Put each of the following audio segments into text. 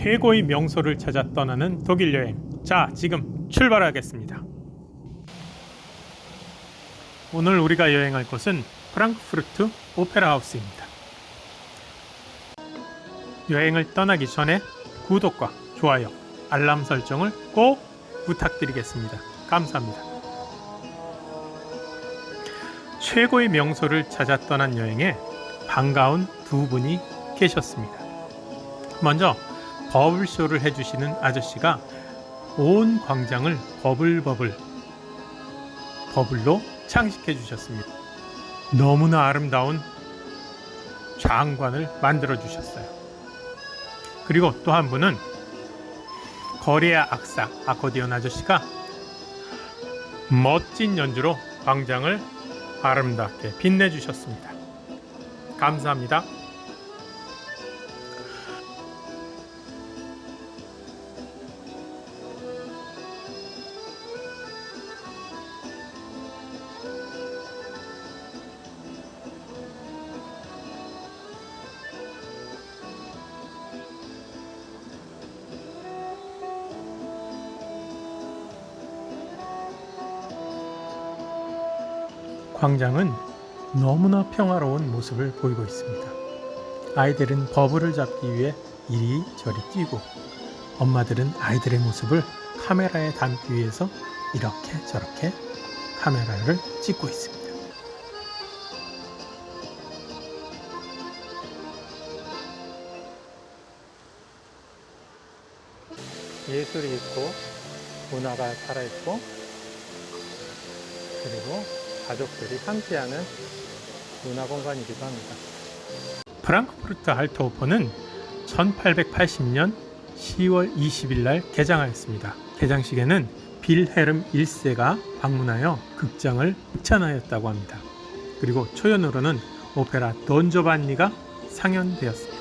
최고의 명소를 찾아 떠나는 독일 여행. 자, 지금 출발하겠습니다. 오늘 우리가 여행할 곳은 프랑크푸르트 오페라 하우스입니다. 여행을 떠나기 전에 구독과 좋아요, 알람 설정을 꼭 부탁드리겠습니다. 감사합니다. 최고의 명소를 찾아 떠난 여행에 반가운 두 분이 계셨습니다. 먼저 버블쇼를 해주시는 아저씨가 온 광장을 버블버블 버블로 장식해 주셨습니다. 너무나 아름다운 장관을 만들어 주셨어요. 그리고 또 한 분은 거리의 악사 아코디언 아저씨가 멋진 연주로 광장을 아름답게 빛내주셨습니다. 감사합니다. 광장은 너무나 평화로운 모습을 보이고 있습니다. 아이들은 버블을 잡기 위해 이리저리 뛰고 엄마들은 아이들의 모습을 카메라에 담기 위해서 이렇게 저렇게 카메라를 찍고 있습니다. 예술이 있고 문화가 살아있고 그리고 가족들이 함께하는 문화 공간이기도 합니다. 프랑크푸르트 할트호프는 1880년 10월 20일 날 개장하였습니다. 개장식에는 빌헤름 1세가 방문하여 극장을 극찬하였다고 합니다. 그리고 초연으로는 오페라 돈조반니가 상연되었습니다.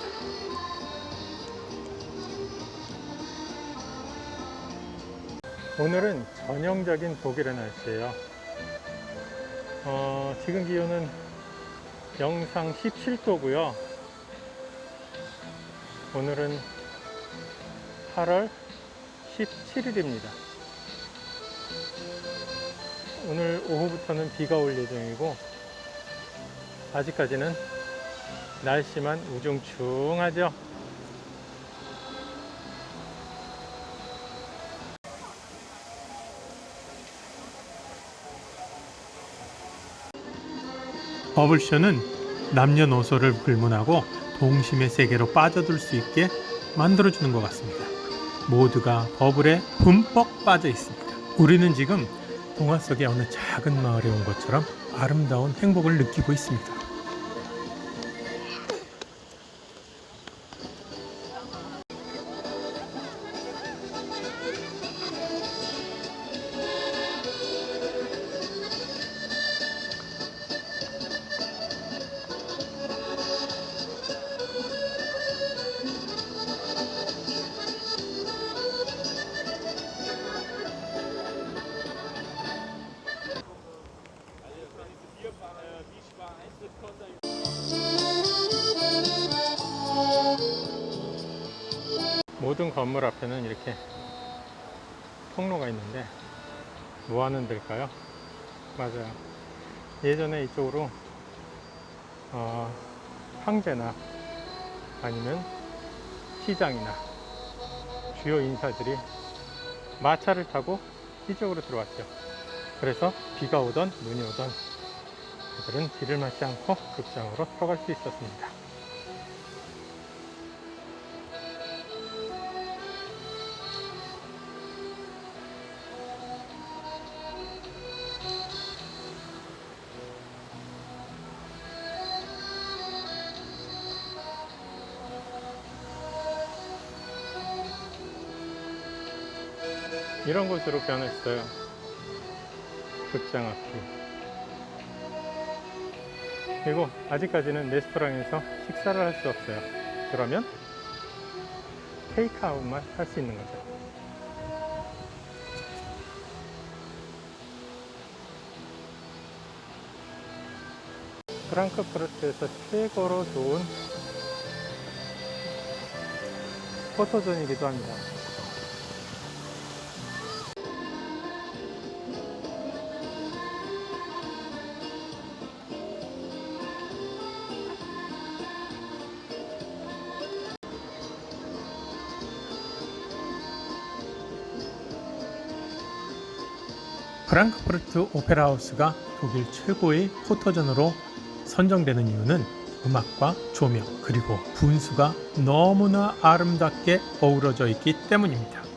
오늘은 전형적인 독일의 날씨예요. 어, 지금 기온은 영상 17도고요. 오늘은 8월 17일입니다. 오늘 오후부터는 비가 올 예정이고 아직까지는 날씨만 우중충하죠. 버블쇼는 남녀노소를 불문하고 동심의 세계로 빠져들 수 있게 만들어주는 것 같습니다. 모두가 버블에 흠뻑 빠져 있습니다. 우리는 지금 동화 속의 어느 작은 마을에 온 것처럼 아름다운 행복을 느끼고 있습니다. 모든 건물 앞에는 이렇게 통로가 있는데 뭐 하는 데일까요? 맞아요. 예전에 이쪽으로 어, 황제나 아니면 시장이나 주요 인사들이 마차를 타고 이쪽으로 들어왔죠. 그래서 비가 오던 눈이 오던 그들은 비를 맞지 않고 극장으로 들어갈 수 있었습니다. 이런 곳으로 변했어요. 극장 앞이. 그리고 아직까지는 레스토랑에서 식사를 할 수 없어요. 그러면 테이크아웃만 할 수 있는 거죠. 프랑크푸르트에서 최고로 좋은 포토존이기도 합니다. 프랑크푸르트 오페라 하우스가 독일 최고의 포토존으로 선정되는 이유는 음악과 조명 그리고 분수가 너무나 아름답게 어우러져 있기 때문입니다.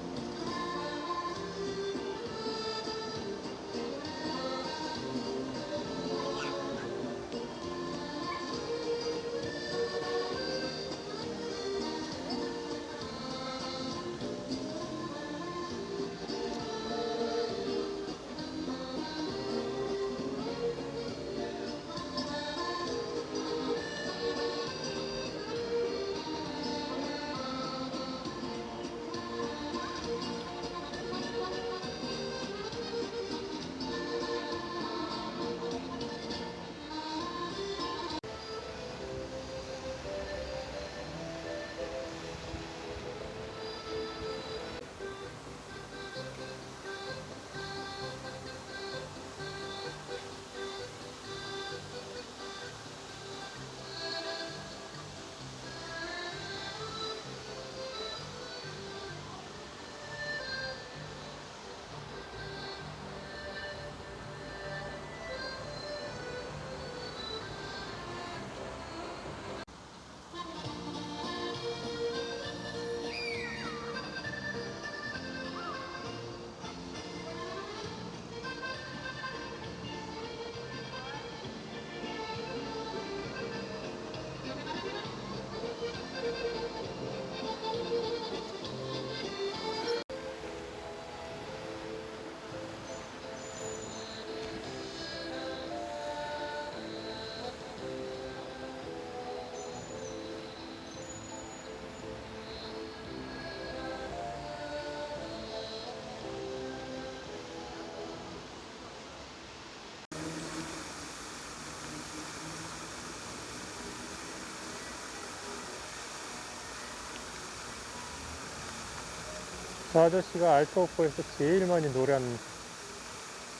저 아저씨가 알토오프에서 제일 많이 노래하는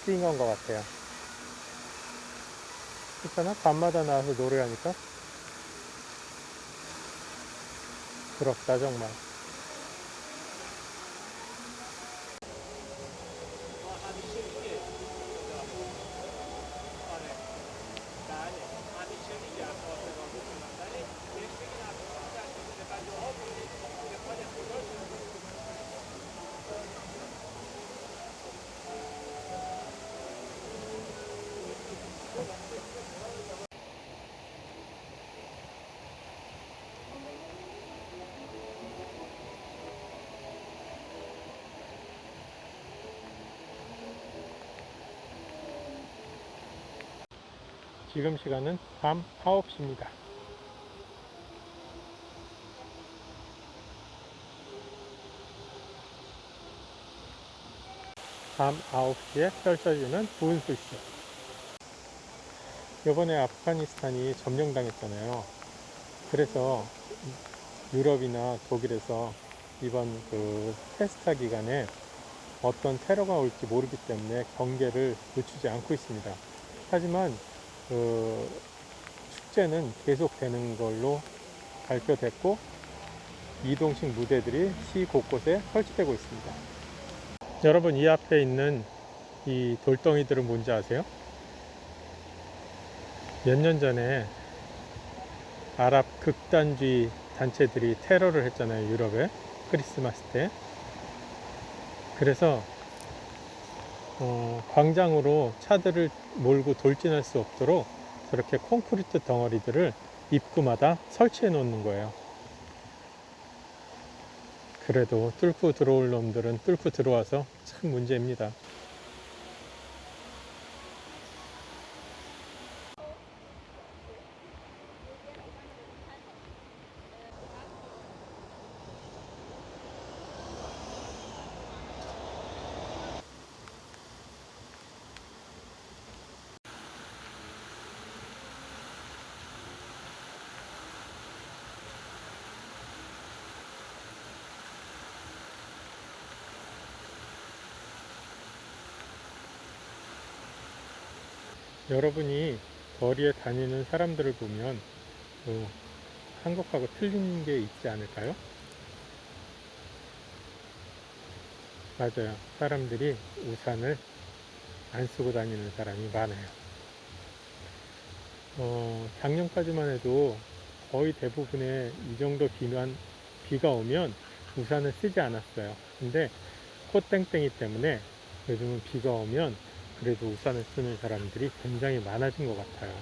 싱어인 것 같아요. 있잖아? 밤마다 나와서 노래하니까. 부럽다, 정말. 지금 시간은 밤 9시입니다. 밤 9시에 펼쳐지는 분수쇼. 요번에 아프가니스탄이 점령당했잖아요. 그래서 유럽이나 독일에서 이번 그 테스타 기간에 어떤 테러가 올지 모르기 때문에 경계를 늦추지 않고 있습니다. 하지만 그 축제는 계속되는 걸로 발표됐고 이동식 무대들이 시 곳곳에 설치되고 있습니다. 여러분 이 앞에 있는 이 돌덩이들은 뭔지 아세요? 몇 년 전에 아랍 극단주의 단체들이 테러를 했잖아요 유럽에 크리스마스 때 그래서 어, 광장으로 차들을 몰고 돌진할 수 없도록 저렇게 콘크리트 덩어리들을 입구마다 설치해 놓는 거예요. 그래도 뚫고 들어올 놈들은 뚫고 들어와서 참 문제입니다. 여러분이 거리에 다니는 사람들을 보면 뭐 한국하고 틀린 게 있지 않을까요? 맞아요. 사람들이 우산을 안 쓰고 다니는 사람이 많아요. 어, 작년까지만 해도 거의 대부분의 이 정도 비만, 비가 오면 우산을 쓰지 않았어요. 근데 꽃땡땡이 때문에 요즘은 비가 오면 그래도 우산을 쓰는 사람들이 굉장히 많아진 것 같아요.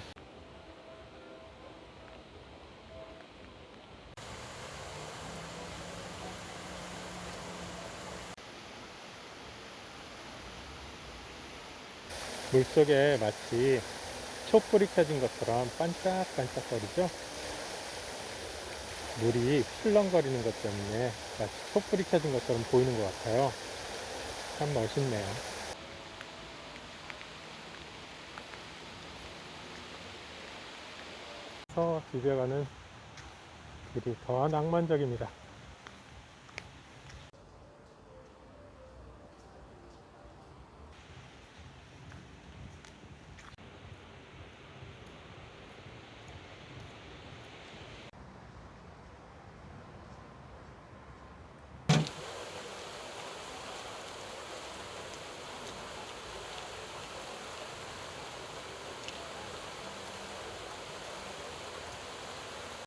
물속에 마치 촛불이 켜진 것처럼 반짝반짝거리죠? 물이 출렁거리는 것 때문에 마치 촛불이 켜진 것처럼 보이는 것 같아요. 참 멋있네요. 서 비벼가는 길이 더 낭만적입니다.